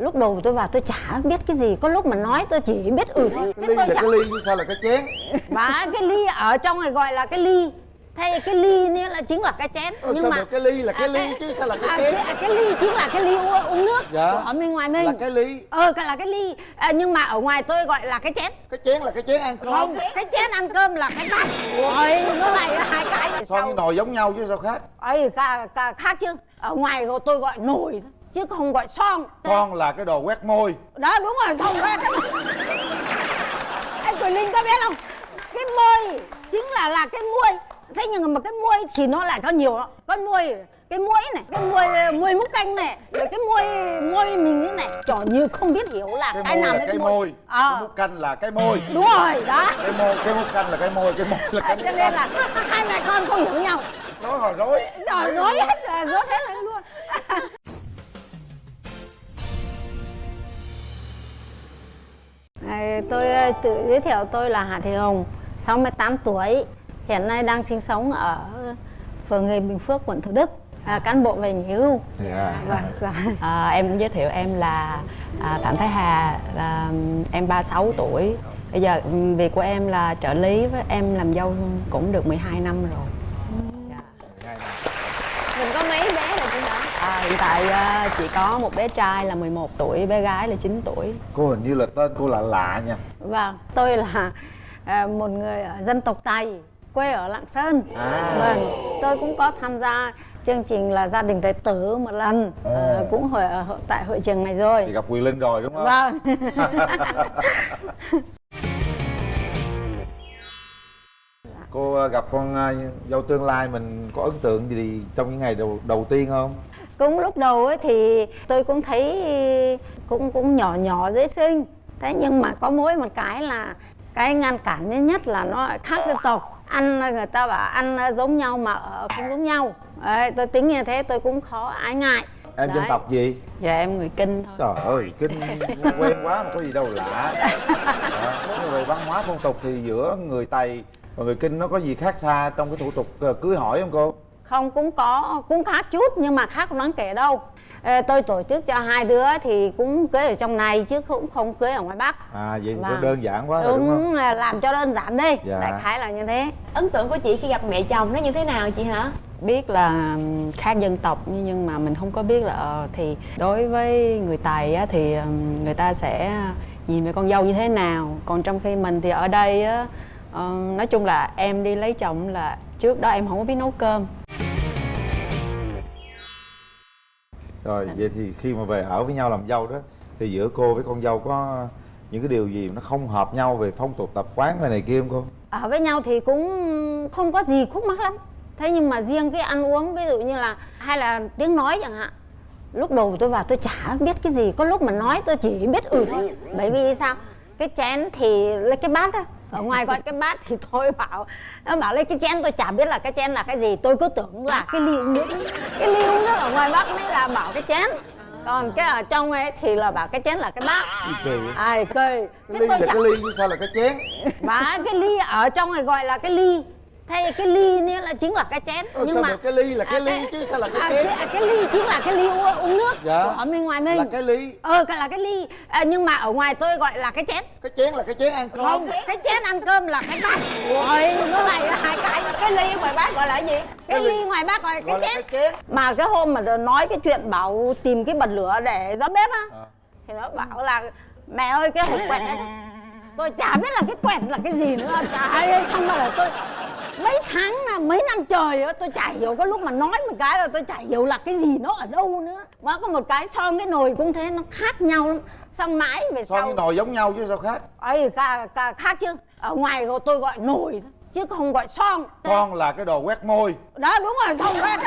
lúc đầu tôi vào tôi chả biết cái gì có lúc mà nói tôi chỉ biết ừ thôi cái ly là chả... cái ly chứ sao là cái chén và cái ly ở trong này gọi là cái ly thay cái ly nữa là chính là cái chén ờ, nhưng mà cái ly là cái à, ly chứ sao là cái à, chén cái, cái ly chính là cái ly uống, uống nước dạ. ở bên ngoài mình là cái ly ờ cái là cái ly à, nhưng mà ở ngoài tôi gọi là cái chén cái chén là cái chén ăn cơm không cái chén ăn cơm là cái bát rồi nó lại hai cái sao nồi giống nhau chứ sao khác ấy cả khác chứ ở ngoài tôi gọi nồi thôi chứ không gọi son. Son là cái đồ quét môi. Đó đúng rồi son ra cái anh quỳnh linh có biết không? Cái môi chính là là cái môi thế nhưng mà cái môi thì nó lại có nhiều đó con môi cái muỗi này cái môi môi múc canh này rồi cái môi môi mình thế này trò như không biết hiểu là cái, cái nào là cái môi, môi. À. cái múc canh là cái môi. Đúng rồi đó. Cái môi cái múc canh là cái môi cái môi là cái cho nên là hai mẹ con không hiểu nhau. Nói hồi rối. Rồi rối hết rồi. rối hết rồi tôi ờ, tự giới thiệu tôi là Hà Thị Hồng 68 tuổi hiện nay đang sinh sống ở phường Nghề Bình Phước quận Thủ Đức à, cán bộ về nghỉ hưu yeah. vâng dạ. à, em giới thiệu em là à, Phạm Thái Hà là em 36 tuổi bây giờ việc của em là trợ lý với em làm dâu cũng được 12 năm rồi dạ. mình có mấy bé rồi chị hả à, hiện tại uh, chỉ có một bé trai là 11 tuổi bé gái là 9 tuổi cô hình như là tên cô lạ lạ nha vâng tôi là uh, một người dân tộc tây quê ở Lạng Sơn à. vâng tôi cũng có tham gia chương trình là gia đình tài tử một lần à. À, cũng hội ở tại hội trường này rồi thì gặp Quyền Linh rồi đúng không? Vâng Cô gặp con dâu tương lai mình có ấn tượng gì trong những ngày đầu đầu tiên không? Cũng lúc đầu ấy thì tôi cũng thấy cũng cũng nhỏ nhỏ dễ sinh. Thế nhưng mà có mỗi một cái là cái ngăn cản nhất là nó khác dân tộc. Ăn người ta bảo ăn giống nhau mà ở không giống nhau. Đấy, tôi tính như thế tôi cũng khó ái ngại. Em Đấy. dân tộc gì? Dạ em người kinh thôi. Trời ơi kinh quen quá mà có gì đâu lạ. Đó. về văn hóa phong tục thì giữa người tây và người kinh nó có gì khác xa trong cái thủ tục ờ, cưới hỏi không cô không cũng có cũng khác chút nhưng mà khác không đáng kể đâu. Ê, tôi tổ chức cho hai đứa thì cũng cưới ở trong này chứ cũng không cưới ở ngoài bắc. À vậy thì vâng. đơn giản quá đúng, rồi đúng không làm cho đơn giản đi. Dạ. đại khái là như thế. Ấn tượng của chị khi gặp mẹ chồng nó như thế nào chị hả? Biết là khác dân tộc nhưng mà mình không có biết là ờ, thì đối với người tài á, thì người ta sẽ nhìn về con dâu như thế nào. Còn trong khi mình thì ở đây á ờ, nói chung là em đi lấy chồng là trước đó em không có biết nấu cơm rồi vậy thì khi mà về ở với nhau làm dâu đó thì giữa cô với con dâu có những cái điều gì nó không hợp nhau về phong tục tập quán về này kia không cô? Ở với nhau thì cũng không có gì khúc mắc lắm. Thế nhưng mà riêng cái ăn uống ví dụ như là hay là tiếng nói chẳng hạn lúc đầu tôi vào tôi chả biết cái gì có lúc mà nói tôi chỉ biết ừ thôi. Bởi vì sao? Cái chén thì lấy cái bát á ở ngoài gọi cái bát thì tôi bảo nó bảo lấy cái chén tôi chả biết là cái chén là cái gì tôi cứ tưởng là cái ly uống nước cái ly uống nước ở ngoài bắc mới là bảo cái chén. Còn cái ở trong ấy thì là bảo cái chén là cái bát. Kỳ ai kỳ. Cái ly là cái ly chứ sao là cái chén? Và cái ly ở trong này gọi là cái ly thay cái ly nữa là chính là cái chén ừ, nhưng mà cái ly là cái à, ly chứ sao là cái à, chén cái, cái ly chính là cái ly uống, uống nước dạ. ở bên ngoài mình là cái ly ờ cái là cái ly à, nhưng mà ở ngoài tôi gọi là cái chén cái chén là cái chén ăn cơm không cái chén ăn cơm là cái bát rồi nó lại hai cái cái ly ngoài bác gọi là gì cái, cái ly ngoài bác gọi, gọi cái, chén. cái chén mà cái hôm mà nói cái chuyện bảo tìm cái bật lửa để gió bếp á à. thì nó bảo là mẹ ơi cái hộp quẹt ấy tôi chả biết là cái quẹt là cái gì nữa chả ai xong rồi là tôi mấy tháng là mấy năm trời á tôi chả hiểu có lúc mà nói một cái là tôi chả hiểu là cái gì nó ở đâu nữa. Mà có một cái son cái nồi cũng thế nó khác nhau lắm. Xong mãi về sau son cái nồi giống nhau chứ sao khác? Ấy khác chứ. Ở ngoài tôi gọi nồi thôi chứ không gọi son. Son là cái đồ quét môi. Đó đúng rồi son cái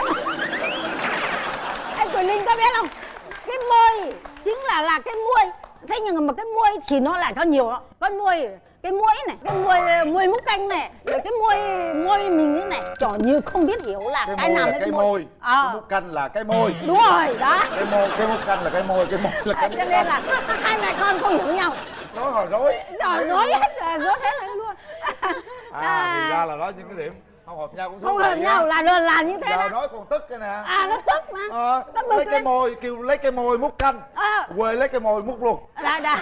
anh quỳnh linh có biết không? Cái môi chính là là cái môi thế nhưng mà cái môi thì nó lại có nhiều đó con môi cái muỗi này cái muôi muôi múc canh này rồi cái muôi muôi mình thế này trò như không biết hiểu là cái, cái nào là cái môi, môi. À. cái múc canh là cái môi. Đúng rồi đó. Cái môi cái múc canh là cái môi cái môi là cái cho nên là hai mẹ con không hiểu nhau. Nói hồi rối. Rồi rối hết rồi rối hết rồi luôn. À, à. thì ra là đó những cái điểm không hợp nhau cũng không hợp nhau là là, là như thế giờ đó. nói còn tức cái nè. À nó tức mà. Ờ, nó bực lấy cái lên. môi kêu lấy cái môi múc canh. À, quê lấy cái môi múc luộc đã đã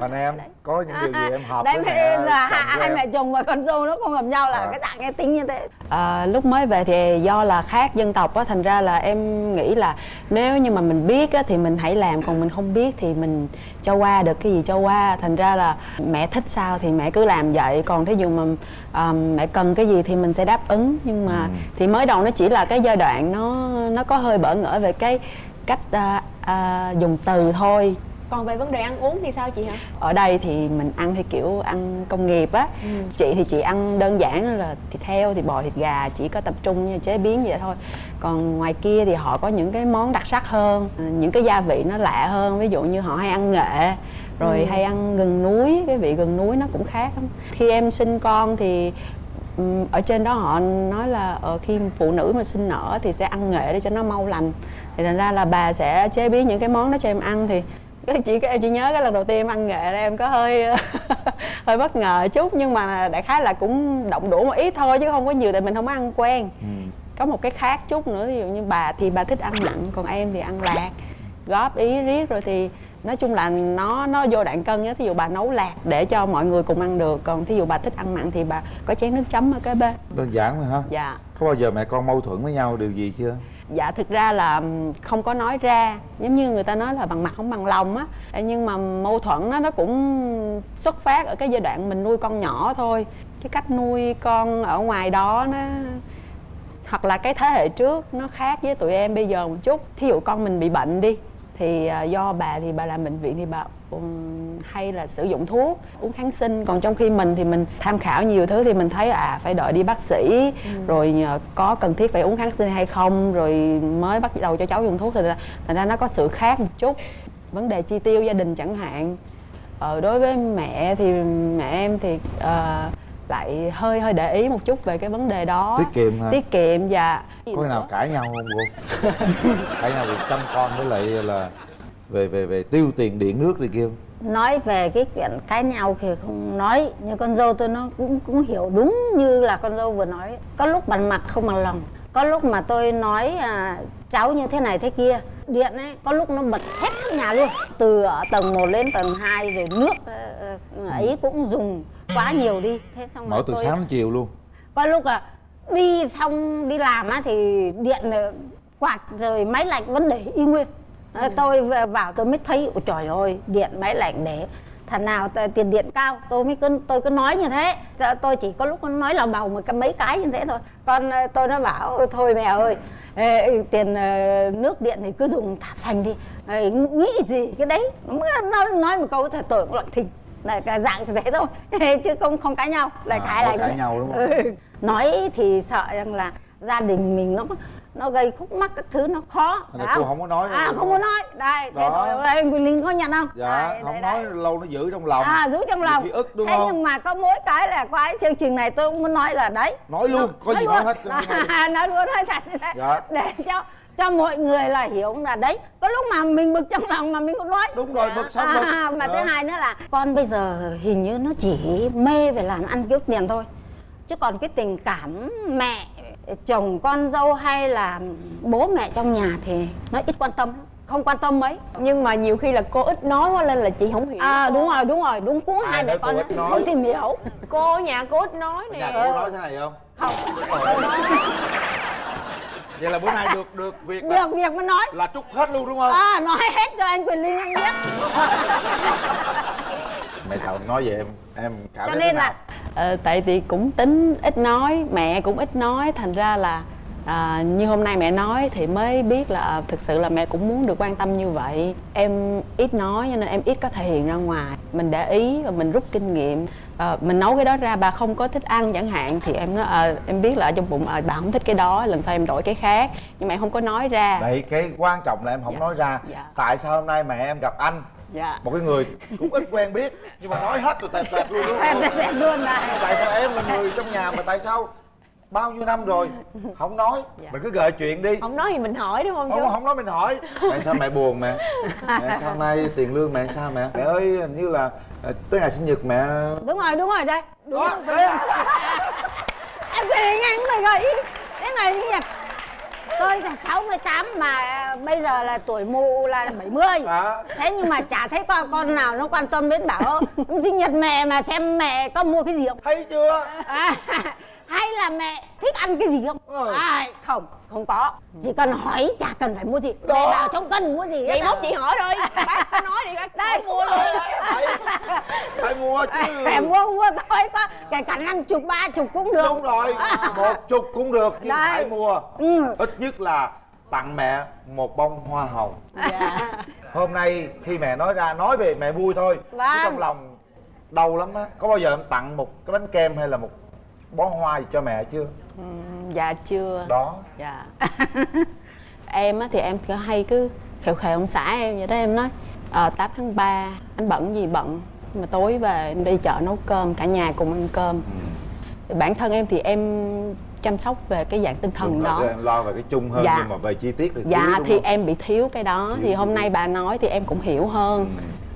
còn em có những điều gì em hợp đấy với mẹ là hai, mẹ chồng và con dâu nó không hợp nhau là À. cái dạng cái tính như thế. À, lúc mới về thì do là khác dân tộc á thành ra là em nghĩ là nếu như mà mình biết á thì mình hãy làm còn mình không biết thì mình cho qua được cái gì cho qua. Thành ra là mẹ thích sao thì mẹ cứ làm vậy còn thí dụ mà à, mẹ cần cái gì thì mình sẽ đáp ứng. Nhưng mà thì mới đầu nó chỉ là cái giai đoạn nó nó có hơi bỡ ngỡ về cái cách à, à, dùng từ thôi còn về vấn đề ăn uống thì sao chị hả? Ở đây thì mình ăn thì kiểu ăn công nghiệp á. Chị thì chị ăn đơn giản là thịt heo thịt bò thịt gà chỉ có tập trung như chế biến vậy thôi. Còn ngoài kia thì họ có những cái món đặc sắc hơn à, những cái gia vị nó lạ hơn. Ví dụ như họ hay ăn nghệ rồi hay ăn gừng núi cái vị gừng núi nó cũng khác lắm. Khi em sinh con thì ở trên đó họ nói là ờ, khi phụ nữ mà sinh nở thì sẽ ăn nghệ để cho nó mau lành. Thì thành ra là bà sẽ chế biến những cái món đó cho em ăn thì cái chị cái em chỉ nhớ cái lần đầu tiên em ăn nghệ là em có hơi hơi bất ngờ chút nhưng mà đại khái là cũng động đũa một ít thôi chứ không có nhiều tại mình không có ăn quen. Ừ. có một cái khác chút nữa ví dụ như bà thì bà thích ăn mặn còn em thì ăn lạc. Góp ý riết rồi thì nói chung là nó nó vô đoạn cân á thí dụ bà nấu lạc để cho mọi người cùng ăn được còn thí dụ bà thích ăn mặn thì bà có chén nước chấm ở kế bên. Đơn giản thôi hả? Dạ. Có bao giờ mẹ con mâu thuẫn với nhau điều gì chưa dạ thực ra là không có nói ra. Giống như người ta nói là bằng mặt không bằng lòng á. Nhưng mà mâu thuẫn nó nó cũng xuất phát ở cái giai đoạn mình nuôi con nhỏ thôi. Cái cách nuôi con ở ngoài đó nó, hoặc là cái thế hệ trước nó khác với tụi em bây giờ một chút. Thí dụ con mình bị bệnh đi, thì à, do bà thì bà làm bệnh viện thì bà hay là sử dụng thuốc uống kháng sinh. Còn trong khi mình thì mình tham khảo nhiều thứ thì mình thấy à phải đợi đi bác sĩ rồi nhờ có cần thiết phải uống kháng sinh hay không rồi mới bắt đầu cho cháu dùng thuốc. Thì ra, thành ra nó có sự khác một chút. Vấn đề chi tiêu gia đình chẳng hạn. Ờ, đối với mẹ thì mẹ em thì ờ, lại hơi hơi để ý một chút về cái vấn đề đó. Tiết kiệm hả? Tiết kiệm và có khi nào cãi nhau không cô? Cãi nhau việc chăm con với lại là về về về tiêu tiền điện nước đi kêu nói về cái chuyện cãi nhau thì không nói như con dâu tôi nó cũng cũng hiểu đúng như là con dâu vừa nói. Có lúc bằng mặt không bằng lòng. Có lúc mà tôi nói à, cháu như thế này thế kia điện ấy có lúc nó bật hết khắp nhà luôn. Từ ở tầng 1 lên tầng 2 rồi nước ờ, ờ, ấy cũng dùng quá nhiều đi. Thế xong mở từ tôi sáng đến chiều luôn. Có lúc là đi xong đi làm á thì điện ờ, quạt rồi máy lạnh vẫn để y nguyên Đấy, tôi vào tôi mới thấy ôi trời ơi điện máy lạnh để thằng nào tiền điện cao tôi mới cứ tôi cứ nói như thế. Tôi chỉ có lúc nói là bầu một cái mấy cái như thế thôi. Còn ờ, tôi nó bảo "Ôi, thôi mẹ ơi ê, tiền ờ, nước điện thì cứ dùng thả phanh đi. Ê, nghĩ gì cái đấy? Nó nói một câu thật tôi cũng lặng thinh là cái dạng như thế thôi chứ không không cãi nhau. Lại À, cãi lại cãi nhau đúng không? Ừ. nói thì sợ rằng là gia đình mình nó nó gây khúc mắc các thứ nó khó. Thành cô không? có nói à luôn. không có nói. Đây thế Đó. thôi đây Quỳnh Linh có nhận không? Dạ Đây, không đây, nói đây. lâu nó giữ trong lòng. À giữ trong lòng. ức đúng thế không? nhưng mà có mỗi cái là qua cái chương trình này tôi cũng muốn nói là đấy. Nói luôn có gì nói hết nói, nói luôn nói thật Dạ. để cho cho mọi người là hiểu là đấy có lúc mà mình bực trong lòng mà mình cũng nói. Đúng rồi, bực xong à, bực. mà Dạ. thứ hai nữa là con bây giờ hình như nó chỉ mê về làm ăn kiếm tiền thôi. Chứ còn cái tình cảm mẹ chồng con dâu hay là bố mẹ trong nhà thì nó ít quan tâm lắm. không quan tâm mấy nhưng mà nhiều khi là cô ít nói quá nên là chị không hiểu à cô. đúng rồi đúng rồi đúng cũng Ai hai mẹ con nói? không tìm hiểu cô ở nhà cô ít nói nhà nè cô nói thế này không không vậy là bữa nay được được việc là, được việc mà nói là trút hết luôn đúng không à nói hết cho anh quyền linh anh biết mẹ chồng nói về em em cảm cho thấy nên thế là nào? Ờ, tại thì cũng tính ít nói mẹ cũng ít nói thành ra là à, như hôm nay mẹ nói thì mới biết là à, thực sự là mẹ cũng muốn được quan tâm như vậy. Em ít nói cho nên em ít có thể hiện ra ngoài. Mình để ý và mình rút kinh nghiệm. Ờ, mình nấu cái đó ra bà không có thích ăn chẳng hạn thì em nói ờ, em biết là ở trong bụng ờ, bà không thích cái đó lần sau em đổi cái khác. Nhưng mà em không có nói ra. Đấy cái quan trọng là em không Dạ. nói ra. Dạ. Tại sao hôm nay mẹ em gặp anh dạ. Một cái người cũng ít quen biết Nhưng mà nói hết rồi tẹt tẹt luôn em luôn là Tại sao em là người trong nhà mà tại sao Bao nhiêu năm rồi? Không nói. Dạ. Mình cứ gợi chuyện đi. Không nói thì mình hỏi đúng không không, không nói mình hỏi. Mẹ sao mẹ buồn mẹ? Mẹ sao nay tiền lương mẹ sao mẹ? Mẹ ơi hình như là ờ, tới ngày sinh nhật mẹ. Đúng rồi đúng rồi đây. Đúng Đó, rồi, à. cái ngắn này gầy Cái này sinh nhật Tôi là 68 mà bây giờ là tuổi mụ là 70 À. Thế nhưng mà chả thấy con, con nào nó quan tâm đến bảo Sinh nhật mẹ mà xem mẹ có mua cái gì không? Thấy chưa? À, Hay là mẹ thích ăn cái gì không? Ừ. à, Không, không có. Chỉ cần hỏi chả cần phải mua gì. Đó. Mẹ bảo không cần mua gì hết vậy á. mốt chị hỏi thôi. Bác có nói đi bác đây. Mua luôn. Phải, phải mua chứ. Mẹ mua mua thôi có. Kể cả năm chục ba chục cũng được. Đúng rồi. Một chục cũng được nhưng Đây. phải mua. Ừ. ít nhất là tặng mẹ một bông hoa hồng. Dạ. Hôm nay khi mẹ nói ra nói về mẹ vui thôi. Chứ Vâng. trong lòng đau lắm á. Có bao giờ em tặng một cái bánh kem hay là một bó hoa gì cho mẹ chưa? Ừm, dạ chưa. Đó. Dạ. Em á thì em cứ hay cứ khều khều ông xã em vậy đó em nói 8 tháng 3 anh bận gì bận mà tối về đi chợ nấu cơm cả nhà cùng ăn cơm. Thì bản thân em thì em chăm sóc về cái dạng tinh thần Đúng đó. em lo về cái chung hơn Dạ. nhưng mà về chi tiết thì thiếu, dạ thì không? em bị thiếu cái đó. Thiếu thì hôm chi nay bà nói thì em cũng hiểu hơn.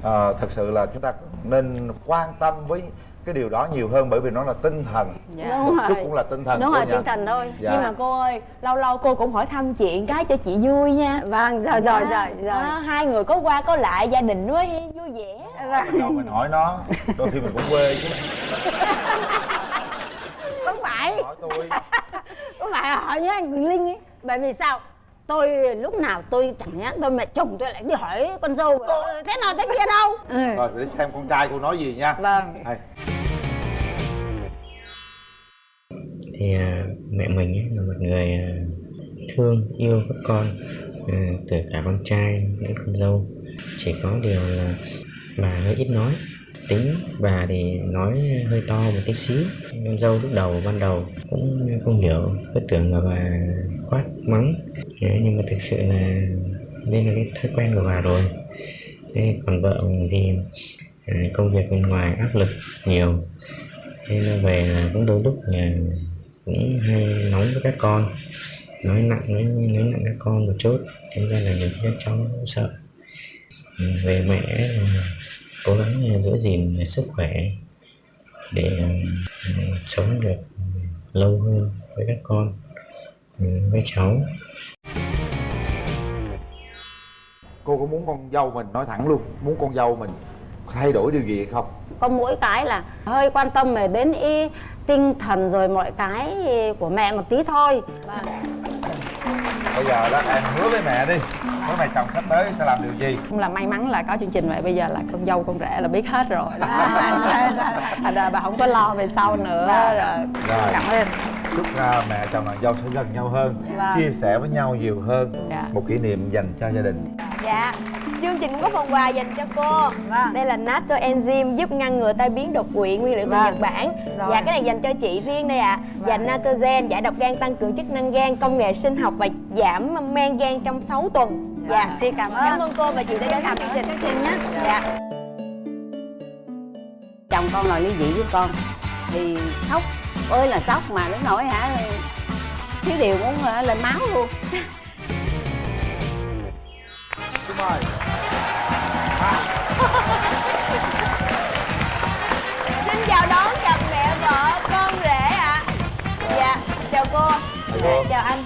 Ờ, thật sự là chúng ta nên quan tâm với cái điều đó nhiều hơn bởi vì nó là tinh thần. Dạ. Đúng một chút cũng là tinh thần Đúng rồi, nha. tinh thần thôi. Dạ. nhưng mà cô ơi lâu lâu cô cũng hỏi thăm chuyện cái cho chị vui nha. Vâng, rồi rồi rồi rồi. Đó, hai người có qua có lại gia đình mới vui vẻ. Vâng. đâu mình hỏi nó. Đôi khi mình cũng quê chứ. Không phải. Hỏi tôi. Không phải hỏi nhá anh Linh ấy? Bởi vì sao? Tôi lúc nào tôi chẳng nhẽ tôi mẹ chồng tôi lại đi hỏi con dâu. "Ờ, Thế nào thế kia đâu? Ừ. rồi để xem con trai cô nói gì nha. Vâng. Đây. Thì à, mẹ mình ấy là một người à, thương, yêu các con à, từ cả con trai đến con dâu. Chỉ có điều là bà hơi ít nói, tính bà thì nói hơi to một tí xíu. Con dâu lúc đầu, ban đầu cũng không hiểu, cứ tưởng là bà quát mắng. Nhưng mà thực sự là đây là cái thói quen của bà rồi. Thế còn vợ mình thì công việc bên ngoài áp lực nhiều. Nên nó về là cũng đôi lúc là cũng hay nóng với các con nói nặng nói, nói nặng các con một chút thế ta là nhiều khi các cháu sợ. Ừ, về mẹ cố gắng giữ gìn sức khỏe để ừ, sống được lâu hơn với các con ừ, với cháu. Cô có muốn con dâu mình? Nói thẳng luôn muốn con dâu mình thay đổi điều gì hay không? Có mỗi cái là hơi quan tâm về đến ý tinh thần rồi mọi cái của mẹ một tí thôi. Bây giờ đó em hứa với mẹ đi. Với mẹ chồng sắp tới sẽ làm điều gì? Cũng là may mắn là có chương trình vậy bây giờ là con dâu con rể là biết hết rồi. Đó thành ra bà không có lo về sau nữa rồi Rồi. cảm ơn. Chúc uh, mẹ chồng nàng dâu sẽ gần nhau hơn Vâng. chia sẻ với nhau nhiều hơn. Dạ. một kỷ niệm dành cho gia đình. Dạ, chương trình cũng có phần quà dành cho cô. Đây là Natto Enzyme giúp ngăn ngừa tai biến đột quỵ nguyên liệu từ Vâng. Nhật Bản. Rồi. Dạ, cái này dành cho chị riêng đây ạ. Và Natogen, giải độc gan tăng cường chức năng gan, công nghệ sinh học và giảm men gan trong 6 tuần. Dạ, Xin cảm ơn. Cảm ơn cô và chị đã đến thăm chương trình. Chương trình nhé. Dạ. Chồng con là ly dị với con. Thì sốc. Ơi là sốc mà đến nỗi hả? Thiếu điều muốn hả, lên máu luôn. Mời Xin chào đón cặp mẹ vợ con rể ạ. Dạ, chào cô. Chào cô. Dạ, Chào anh.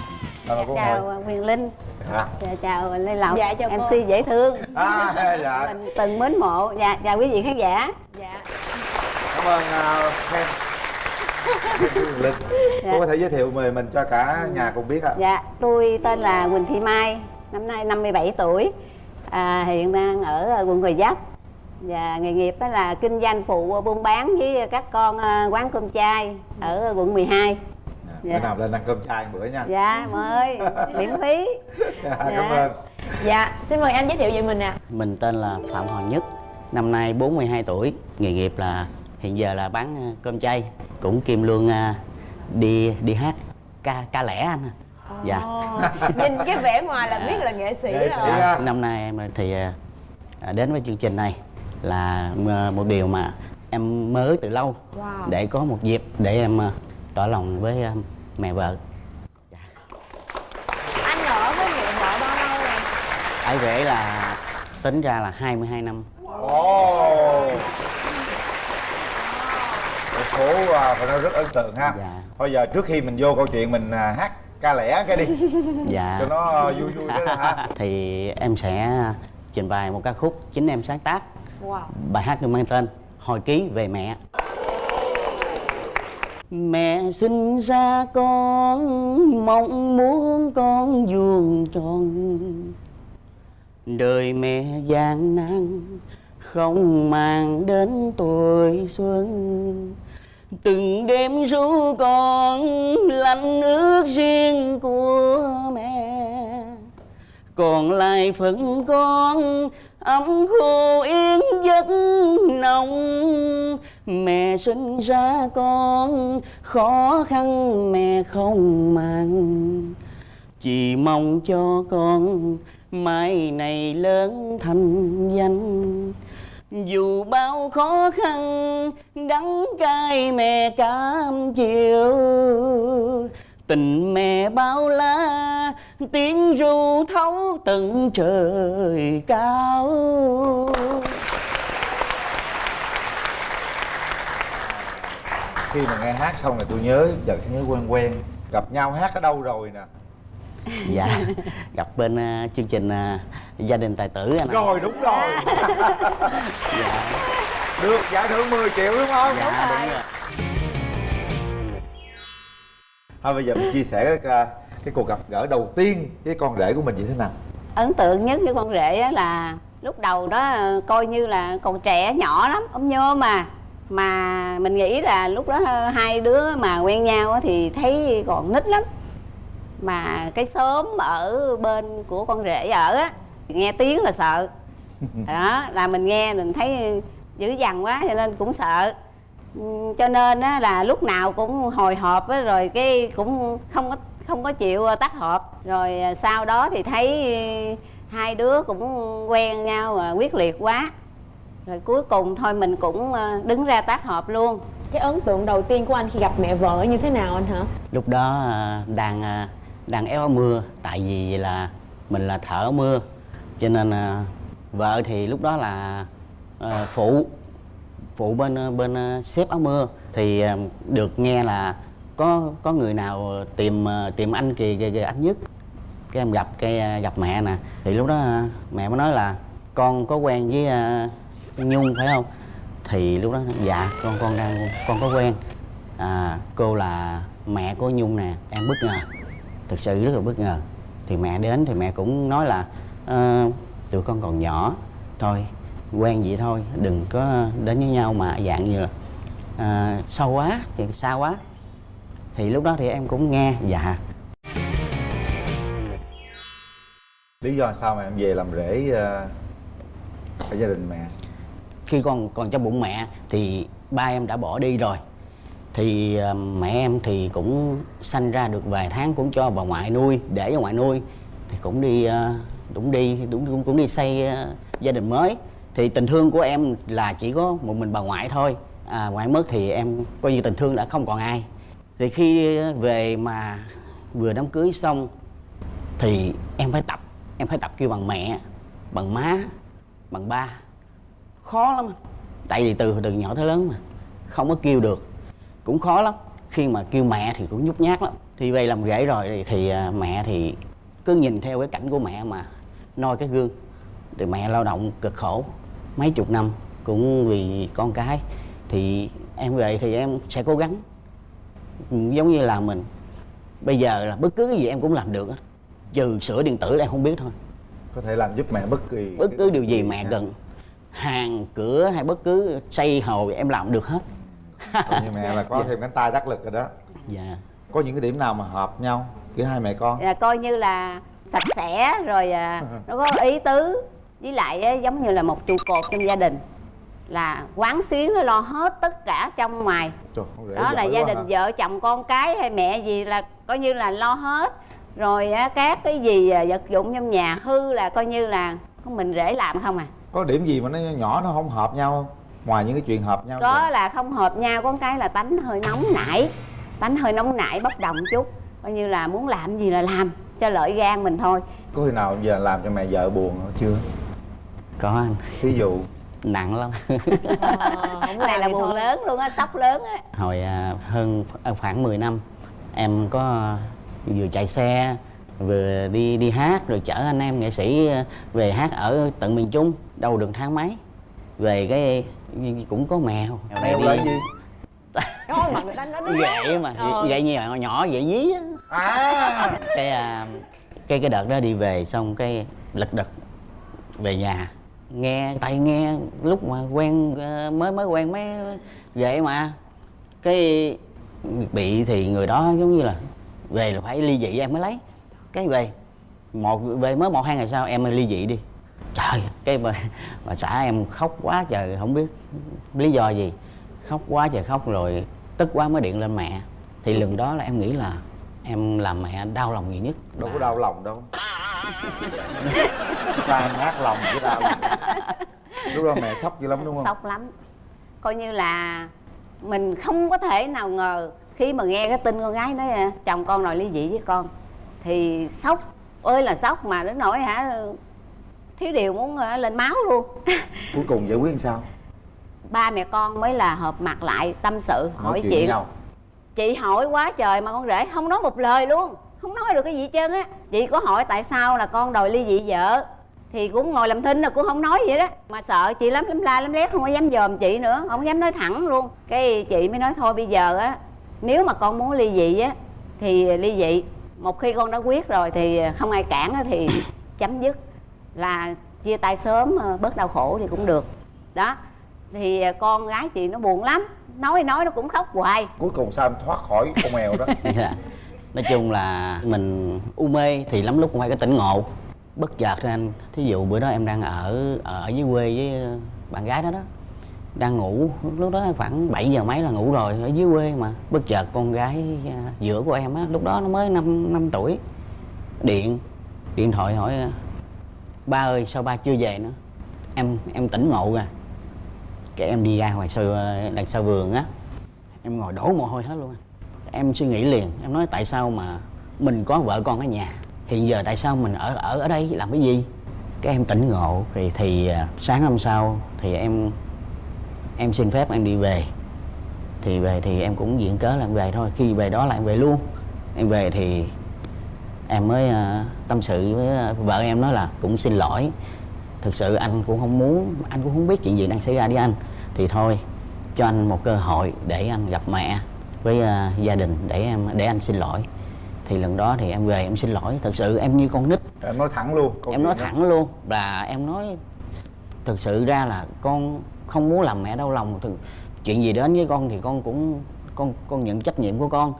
À, cô ngồi chào quyền linh. À, dạ, chào lê lộc. Dạ, chào cô. mc dễ thương. À dạ. Mình từng mến mộ. Dạ chào quý vị khán giả. Dạ. Cảm ơn uh, Linh. Cô có thể giới thiệu về mình cho cả nhà cùng biết ạ. Dạ tôi tên là quỳnh thị mai năm nay 57 tuổi à, hiện đang ở quận gò vấp và nghề nghiệp đó là kinh doanh phụ buôn bán với các con à, quán cơm chay ở quận 12 bữa Dạ. nào lên ăn cơm chay một bữa nha dạ mời miễn phí Dạ, cảm Dạ. ơn Dạ, xin mời anh giới thiệu về mình ạ Mình tên là Phạm Hoàng Nhất, năm nay 42 tuổi, nghề nghiệp là hiện giờ là bán cơm chay, cũng kim lương ờ, đi đi hát ca ca lẻ anh. À. Dạ. Nhìn cái vẻ ngoài là biết là nghệ sĩ rồi á. Năm nay em thì ờ, ờ, đến với chương trình này là ờ, một điều mà em mơ ước từ lâu Wow. để có một dịp để em tỏ lòng với mẹ vợ. Anh ở với mẹ vợ bao lâu rồi? Ấy rể là tính ra là 22 năm. ồ khổ à, phải nói rất ấn tượng ha Dạ. thôi giờ trước khi mình vô câu chuyện mình à, hát ca lẻ cái đi. Dạ. Cho nó à, vui vui đó ha thì em sẽ trình bày một ca khúc chính em sáng tác. Wow. Bài hát được mang tên hồi ký về mẹ. Mẹ sinh ra con mong muốn con vuông tròn. Đời mẹ gian nan không mang đến tuổi xuân từng đêm ru con lạnh nước riêng của mẹ. Còn lại phần con ấm khô yên giấc nồng. Mẹ sinh ra con khó khăn mẹ không màng. Chỉ mong cho con mai này lớn thành danh dù bao khó khăn, đắng cay mẹ cam chịu tình mẹ bao la, tiếng ru thấu tận trời cao. Khi mà nghe hát xong này tôi nhớ giờ nhớ quen quen. Gặp nhau hát ở đâu rồi nè? Dạ. Gặp bên à, chương trình à, gia đình tài tử anh ạ. rồi đúng rồi. Được giải thưởng 10 triệu đúng không? Dạ đúng rồi. thôi bây giờ mình chia sẻ cái, à, cái cuộc gặp gỡ đầu tiên với con rể của mình như thế nào? Ấn tượng nhất với con rể á là lúc đầu đó ờ, coi như là còn trẻ nhỏ lắm ống nhôm mà mà mình nghĩ là lúc đó hai đứa mà quen nhau á thì thấy còn nít lắm mà cái xóm ở bên của con rể ở á nghe tiếng là sợ. Đó là mình nghe mình thấy dữ dằn quá cho nên cũng sợ. Cho nên á là lúc nào cũng hồi hộp á rồi cái cũng không có không có chịu tắt hộp. Rồi sau đó thì thấy hai đứa cũng quen nhau à, quyết liệt quá. Rồi cuối cùng thôi mình cũng à, đứng ra tác hợp luôn. Cái ấn tượng đầu tiên của anh khi gặp mẹ vợ như thế nào anh hả? Lúc đó à, đang à, đang éo mưa tại vì là mình là thợ mưa. Cho nên à, vợ thì lúc đó là à, phụ phụ bên ờ, bên ờ, xếp áo mưa. Thì à, được nghe là có có người nào tìm tìm anh kì kìa, kìa anh nhất. Cái em gặp cái gặp mẹ nè. Thì lúc đó mẹ mới nói là con có quen với à, nhung phải không? Thì lúc đó dạ con con đang con có quen. À, cô là mẹ của nhung nè em bất ngờ thực sự rất là bất ngờ. Thì mẹ đến thì mẹ cũng nói là "Ờ, tụi con còn nhỏ thôi quen vậy thôi đừng có đến với nhau. Mà dạng như là à, sâu quá thì xa quá? Thì lúc đó thì em cũng nghe dạ. Lý do sao mà em về làm rể à, ở gia đình mẹ? Khi con còn trong bụng mẹ thì ba em đã bỏ đi rồi thì ờ, mẹ em thì cũng sanh ra được vài tháng cũng cho bà ngoại nuôi để cho ngoại nuôi. Thì cũng đi ờ, cũng đi cũng cũng, cũng đi xây ờ, gia đình mới. Thì tình thương của em là chỉ có một mình bà ngoại thôi. À, ngoại mất thì em coi như tình thương đã không còn ai. Thì khi về mà vừa đám cưới xong thì em phải tập em phải tập kêu bằng mẹ bằng má bằng ba. Khó lắm tại vì từ từ nhỏ tới lớn mà không có kêu được cũng khó lắm. Khi mà kêu mẹ thì cũng nhút nhát lắm. Thì về làm rể rồi thì, à, mẹ thì cứ nhìn theo cái cảnh của mẹ mà noi cái gương. Thì mẹ lao động cực khổ mấy chục năm cũng vì con cái. Thì em về thì em sẽ cố gắng giống như là mình. Bây giờ là bất cứ cái gì em cũng làm được trừ sửa điện tử là em không biết thôi. Có thể làm giúp mẹ bất kỳ bất cứ điều gì mẹ cần. Hàng cửa hay bất cứ xây hồ em làm được hết Coi như mẹ là có thêm cánh tay đắc lực rồi đó. Dạ. Có những cái điểm nào mà hợp nhau giữa hai mẹ con? Là coi như là sạch sẽ rồi à, nó có ý tứ. Với lại giống như là một trụ cột trong gia đình là quán xuyến nó lo hết tất cả trong ngoài. Trời, đó là gia đình hả? vợ chồng con cái hay mẹ gì là coi như là lo hết. Rồi á, các cái gì à, vật dụng trong nhà hư là coi như là mình rể làm không à? Có điểm gì mà nó nhỏ nó không hợp nhau không ngoài những cái chuyện hợp nhau có rồi. là không hợp nhau có cái là tánh hơi nóng nảy. Tánh hơi nóng nảy bốc đồng chút. Coi như là muốn làm gì là làm cho lợi gan mình thôi. Có khi nào giờ làm cho mẹ vợ buồn chưa? Có anh. Ví dụ. Nặng lắm. Cái này là buồn lớn luôn á sốc lớn á. Hồi à, hơn à, khoảng 10 năm em có vừa chạy xe vừa đi đi hát rồi chở anh em nghệ sĩ à, về hát ở tận miền Trung đâu được tháng mấy. Về cái cũng có mèo. Mèo này mèo đi. là gì? Thôi mà người ta nói đúng gậy mà Ờ. gậy nhỏ nhỏ gậy dí á. À. Cái à, cái cái đợt đó đi về xong cái lật đật về nhà. Nghe tay nghe lúc mà quen ờ, mới mới quen mới vậy mà. Cái bị thì người đó giống như là về là phải ly dị em mới lấy. Cái về một về mới một hai ngày sau em mới ly dị đi. Trời cái bà, bà xã em khóc quá trời không biết lý do gì. Khóc quá trời khóc rồi tức quá mới điện lên mẹ. Thì lần đó là em nghĩ là em làm mẹ đau lòng nhiều nhất. Đâu có đau lòng đâu. Tan nát lòng chứ đau. Lòng lúc đó mẹ sốc dữ lắm đúng không? Sốc lắm. Coi như là mình không có thể nào ngờ khi mà nghe cái tin con gái nói chồng con đòi ly dị với con. Thì sốc ơi là sốc mà đến nỗi hả thiếu điều muốn à, lên máu luôn. Cuối cùng giải quyết làm sao? Ba mẹ con mới là hợp mặt lại tâm sự nói hỏi chuyện nhau. Chị hỏi quá trời mà con rể không nói một lời luôn. Không nói được cái gì hết trơn á. Chị có hỏi tại sao là con đòi ly dị vợ? Thì cũng ngồi làm thinh rồi cũng không nói vậy đó. Mà sợ chị lắm lắm la lắm lét không có dám dòm chị nữa. Không dám nói thẳng luôn. Cái chị mới nói thôi bây giờ á nếu mà con muốn ly dị á thì ly dị. Một khi con đã quyết rồi thì không ai cản á thì chấm dứt là chia tay sớm ờ, bớt đau khổ thì cũng được. Đó thì ờ, con gái chị nó buồn lắm nói nói nó cũng khóc hoài. Cuối cùng sao em thoát khỏi con mèo đó? Dạ. nói chung là mình u mê thì lắm lúc cũng phải có tỉnh ngộ. Bất chợt ra anh thí dụ bữa đó em đang ở ở dưới quê với bạn gái đó đó đang ngủ lúc đó khoảng 7 giờ mấy là ngủ rồi ở dưới quê mà. Bất chợt con gái giữa của em á lúc đó nó mới 5 năm tuổi. Điện điện thoại hỏi ba ơi, sao ba chưa về nữa? Em em tỉnh ngộ ra cái em đi ra ngoài sau đằng sau vườn á. Em ngồi đổ mồ hôi hết luôn em suy nghĩ liền, em nói tại sao mà mình có vợ con ở nhà? Hiện giờ tại sao mình ở ở ở đây, làm cái gì? Cái em tỉnh ngộ, thì thì à, sáng hôm sau thì em em xin phép em đi về. Thì về thì em cũng diện cớ là em về thôi. Khi về đó là em về luôn. Em về thì em mới à, tâm sự với à, vợ em nói là cũng xin lỗi. Thực sự anh cũng không muốn anh cũng không biết chuyện gì đang xảy ra với anh. Thì thôi cho anh một cơ hội để anh gặp mẹ với à, gia đình để em để anh xin lỗi. Thì lần đó thì em về em xin lỗi. Thật sự em như con nít. Em nói thẳng luôn em nói đó. thẳng luôn. Là em nói thực sự ra là con không muốn làm mẹ đau lòng. Thực- chuyện gì đến với con thì con cũng con con nhận trách nhiệm của con.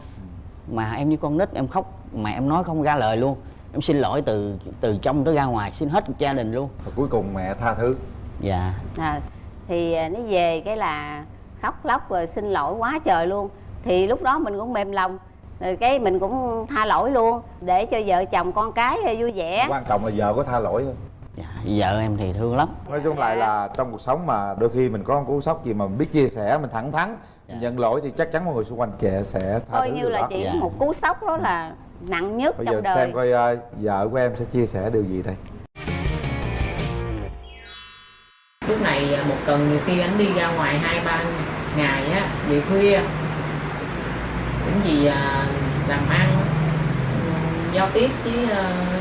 Mà em như con nít em khóc mà em nói không ra lời luôn. Em xin lỗi từ từ trong tới ra ngoài xin hết gia đình luôn. Và cuối cùng mẹ tha thứ. Dạ. À, thì à, nó về cái là khóc lóc rồi xin lỗi quá trời luôn. Thì lúc đó mình cũng mềm lòng rồi cái mình cũng tha lỗi luôn. Để cho vợ chồng con cái vui vẻ. Quan trọng là vợ có tha lỗi không dạ vợ em thì thương lắm. Nói chung lại là trong cuộc sống mà đôi khi mình có một cú sốc gì mà mình biết chia sẻ mình thẳng thắn mình nhận lỗi thì chắc chắn mọi người xung quanh trẻ sẽ tha coi thứ như là đó. chỉ Dạ. một cú sốc đó là nặng nhất bây trong giờ đời. Xem coi ờ, vợ của em sẽ chia sẻ điều gì đây? Lúc này à, một tuần nhiều khi anh đi ra ngoài hai ba ngày á về khuya. Những gì à, làm ăn giao tiếp với